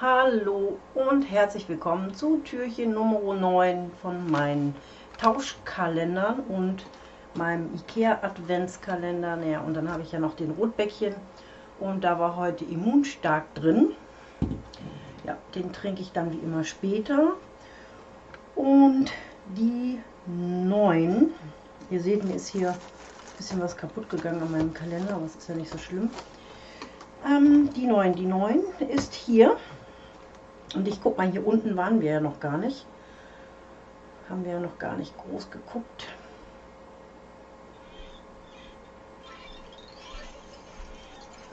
Hallo und herzlich willkommen zu Türchen Nummer 9 von meinen Tauschkalendern und meinem Ikea Adventskalender. Naja, und dann habe ich ja noch den Rotbäckchen und da war heute Immunstark drin. Ja, den trinke ich dann wie immer später. Und die 9, ihr seht, mir ist hier ein bisschen was kaputt gegangen an meinem Kalender, aber es ist ja nicht so schlimm. Ähm, die 9, die 9 ist hier. Und ich guck mal, hier unten waren wir ja noch gar nicht. Haben wir ja noch gar nicht groß geguckt.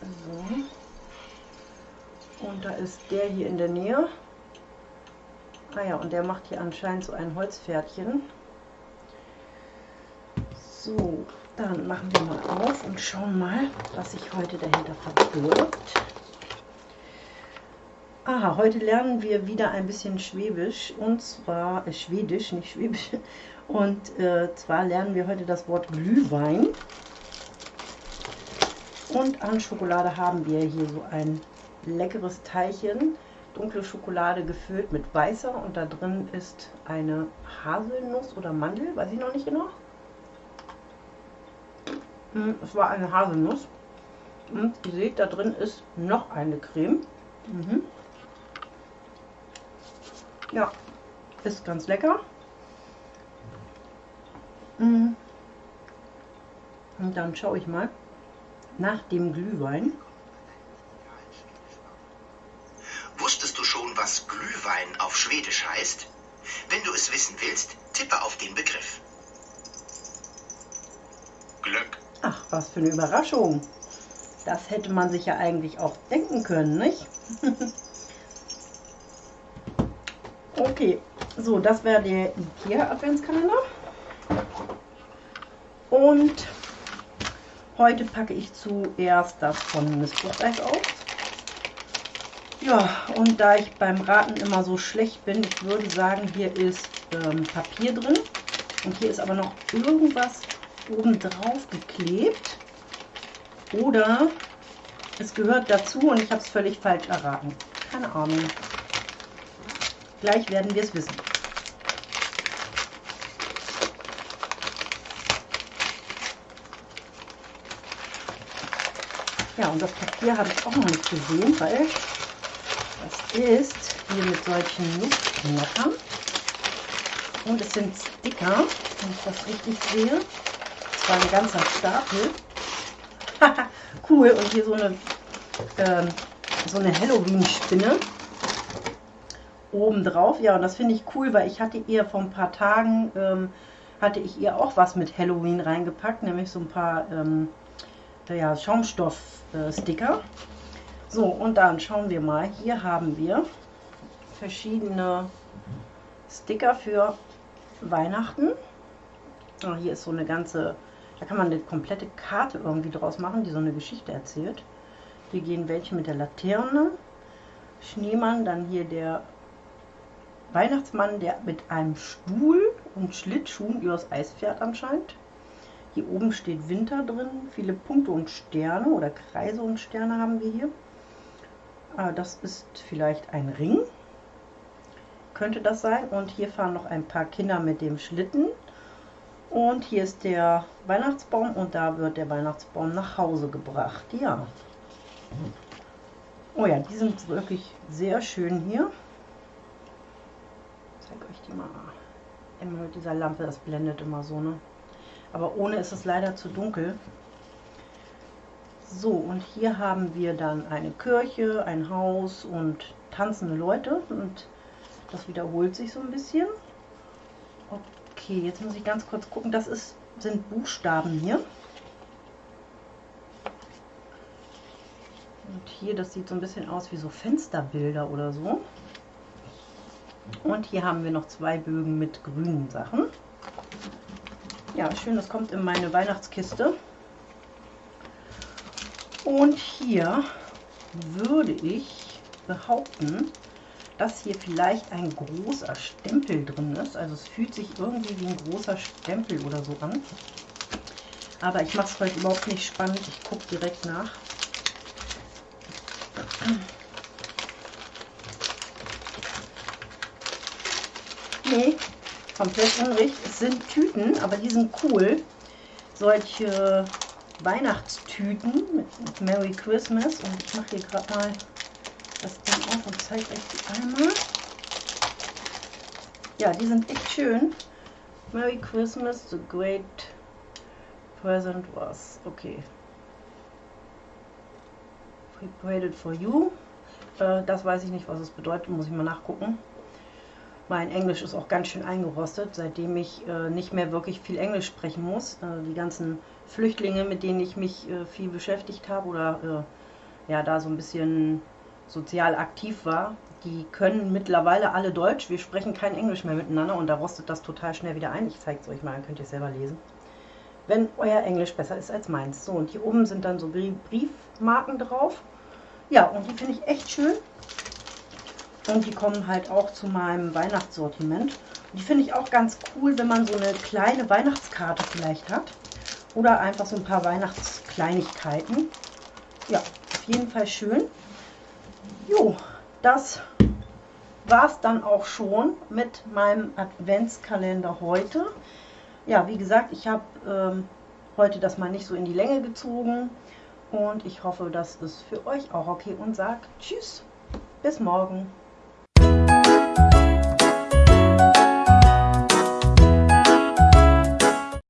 So. Und da ist der hier in der Nähe. Ah ja, und der macht hier anscheinend so ein Holzpferdchen. So, dann machen wir mal auf und schauen mal, was sich heute dahinter verbirgt. Aha, heute lernen wir wieder ein bisschen Schwäbisch und zwar äh, Schwedisch, nicht Schwäbisch. Und äh, zwar lernen wir heute das Wort Glühwein. Und an Schokolade haben wir hier so ein leckeres Teilchen. Dunkle Schokolade gefüllt mit weißer und da drin ist eine Haselnuss oder Mandel, weiß ich noch nicht genau. Hm, es war eine Haselnuss. Und ihr seht, da drin ist noch eine Creme. Mhm. Ja, ist ganz lecker. Mhm. Und dann schaue ich mal nach dem Glühwein. Wusstest du schon, was Glühwein auf Schwedisch heißt? Wenn du es wissen willst, tippe auf den Begriff. Glück. Ach, was für eine Überraschung. Das hätte man sich ja eigentlich auch denken können, nicht? okay, so, das wäre der Ikea Adventskalender. Und Heute packe ich zuerst das von Miss Fruchteis aus. Ja, und da ich beim Raten immer so schlecht bin, ich würde sagen, hier ist ähm, Papier drin. Und hier ist aber noch irgendwas oben drauf geklebt. Oder es gehört dazu und ich habe es völlig falsch erraten. Keine Ahnung. Gleich werden wir es wissen. Ja, und das Papier habe ich auch noch nicht gesehen, weil das ist hier mit solchen Nussknackern. Und es sind Sticker, wenn ich das richtig sehe. Das war ein ganzer Stapel. cool, und hier so eine, ähm, so eine Halloween-Spinne oben drauf. Ja, und das finde ich cool, weil ich hatte ihr vor ein paar Tagen, ähm, hatte ich ihr auch was mit Halloween reingepackt, nämlich so ein paar ähm, ja, Schaumstoff-Sticker. So, und dann schauen wir mal. Hier haben wir verschiedene Sticker für Weihnachten. Oh, hier ist so eine ganze, da kann man eine komplette Karte irgendwie draus machen, die so eine Geschichte erzählt. Hier gehen welche mit der Laterne. Schneemann, dann hier der Weihnachtsmann, der mit einem Stuhl und Schlittschuhen übers Eis fährt anscheinend. Hier oben steht Winter drin. Viele Punkte und Sterne oder Kreise und Sterne haben wir hier. Ah, das ist vielleicht ein Ring. Könnte das sein. Und hier fahren noch ein paar Kinder mit dem Schlitten. Und hier ist der Weihnachtsbaum und da wird der Weihnachtsbaum nach Hause gebracht. Ja. Oh ja, die sind wirklich sehr schön hier. Ich zeige euch die mal. Immer mit dieser Lampe, das blendet immer so, ne? Aber ohne ist es leider zu dunkel. So, und hier haben wir dann eine Kirche, ein Haus und tanzende Leute. Und das wiederholt sich so ein bisschen. Okay, jetzt muss ich ganz kurz gucken. Das ist, sind Buchstaben hier. Und hier, das sieht so ein bisschen aus wie so Fensterbilder oder so. Und hier haben wir noch zwei Bögen mit grünen Sachen. Ja, schön, das kommt in meine Weihnachtskiste. Und hier würde ich behaupten, dass hier vielleicht ein großer Stempel drin ist. Also es fühlt sich irgendwie wie ein großer Stempel oder so an. Aber ich mache es heute überhaupt nicht spannend. Ich gucke direkt nach. Nee, komplett unrecht. Es sind Tüten, aber die sind cool. Solche Weihnachtstüten mit Merry Christmas. Und ich mache hier gerade mal das Ding auf und zeige euch die einmal. Ja, die sind echt schön. Merry Christmas, the great present was. Okay. Prepared for you. Äh, das weiß ich nicht, was es bedeutet, muss ich mal nachgucken. Mein Englisch ist auch ganz schön eingerostet, seitdem ich äh, nicht mehr wirklich viel Englisch sprechen muss. Äh, die ganzen Flüchtlinge, mit denen ich mich viel beschäftigt habe oder ja, da so ein bisschen sozial aktiv war, die können mittlerweile alle Deutsch. Wir sprechen kein Englisch mehr miteinander und da rostet das total schnell wieder ein. Ich zeige es euch mal, dann könnt ihr es selber lesen. Wenn euer Englisch besser ist als meins. So, und hier oben sind dann so Briefmarken drauf. Ja, und die finde ich echt schön. Und die kommen halt auch zu meinem Weihnachtssortiment. Und die finde ich auch ganz cool, wenn man so eine kleine Weihnachtskarte vielleicht hat. Oder einfach so ein paar Weihnachtskleinigkeiten. Ja, auf jeden Fall schön. Jo, das war es dann auch schon mit meinem Adventskalender heute. Ja, wie gesagt, ich habe ähm, heute das mal nicht so in die Länge gezogen und ich hoffe, das ist für euch auch okay und sage Tschüss, bis morgen.